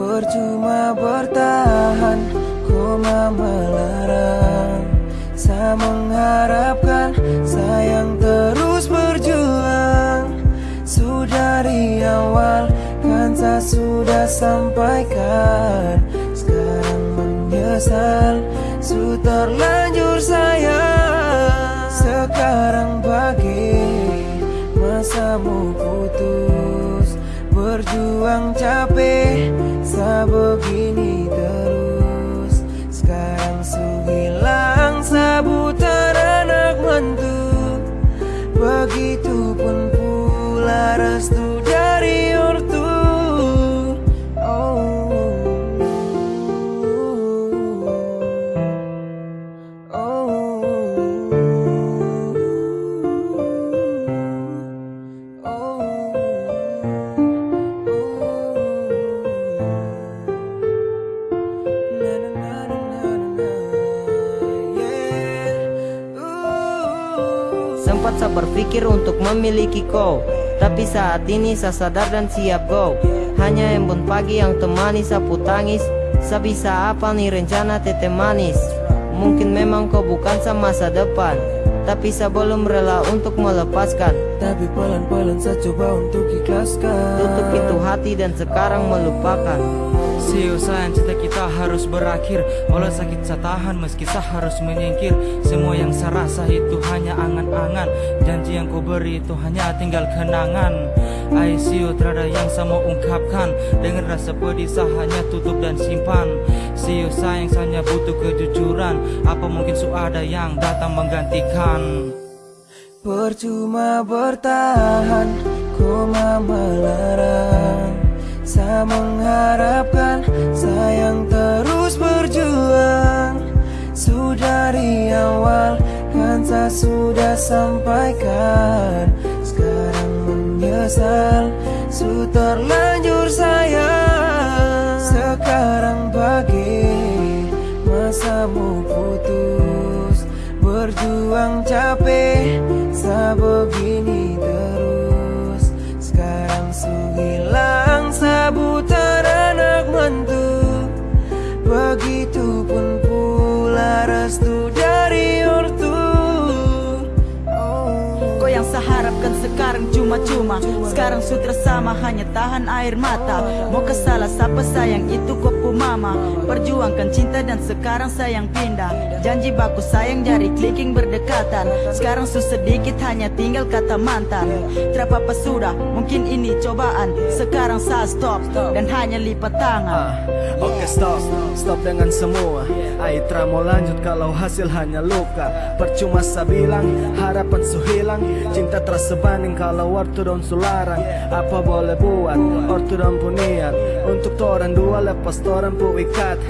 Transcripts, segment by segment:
Percuma bertahan Koma melarang. Saya mengharapkan Sayang terus berjuang. Sudah di awal Kan saya sudah sampaikan. Sekarang menyesal Su terlanjur sayang. Sekarang bagi Masamu putus Berjuang capek Sa begini terus. Sekarang su hilang Sabutan anak mantu Begitupun pula restu Sempat saya berpikir untuk memiliki kau. Tapi saat ini saya sadar dan siap go Hanya embun pagi yang temani sapu tangis. Saya bisa apa nih rencana tete manis? Mungkin memang kau bukan sama masa depan Tapi saya belum rela untuk melepaskan. Tapi pelan-pelan saya coba untuk ikhlaskan. Tutup pintu hati dan sekarang melupakan. Sio sayang cinta kita harus berakhir. Walau sakit saya tahan meski saya harus menyingkir. Semua yang saya rasa itu hanya angan-angan. Janji yang kau beri itu hanya tinggal kenangan. Ai Sio terada yang saya mau ungkapkan. Dengan rasa pedih saya hanya tutup dan simpan Sio sayang saya butuh kejujuran. Apa mungkin su ada yang datang menggantikan? Percuma bertahan Koma melarang. Saya mengharapkan Sayang terus berjuang. Sudah di awal Kan saya sudah sampaikan. Sekarang menyesal Su terlanjur sayang. Sekarang Masamu putus Berjuang capek Sa begini terus. Sekarang hilang Sabutan anak mantu Begitupun pula restu dari ortu. Oh Kau yang saya harapkan sekarang cuma-cuma. Sekarang sudah sama hanya tahan air mata. Mau ke salah siapa sayang itu kopu mama. Perjuangkan cinta dan sekarang sayang pindah. Janji baku sayang jari clicking berdekatan. Sekarang sedikit hanya tinggal kata mantan. Terapa sudah? Mungkin ini cobaan. Sekarang saya stop dan hanya lipat tangan. Ah, Oke stop, stop dengan semua. Aitra mau lanjut kalau hasil hanya luka. Percuma saya bilang, harapan su hilang Cinta terasa banding kalau waktu don su larang. Apa boleh buat, ortu don pu niat? Untuk toran dua lepas toran pu ikat.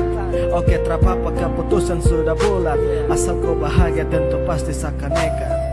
Oke terapa keputusan sudah bulat. Asal kau bahagia tentu pasti saya akan nekat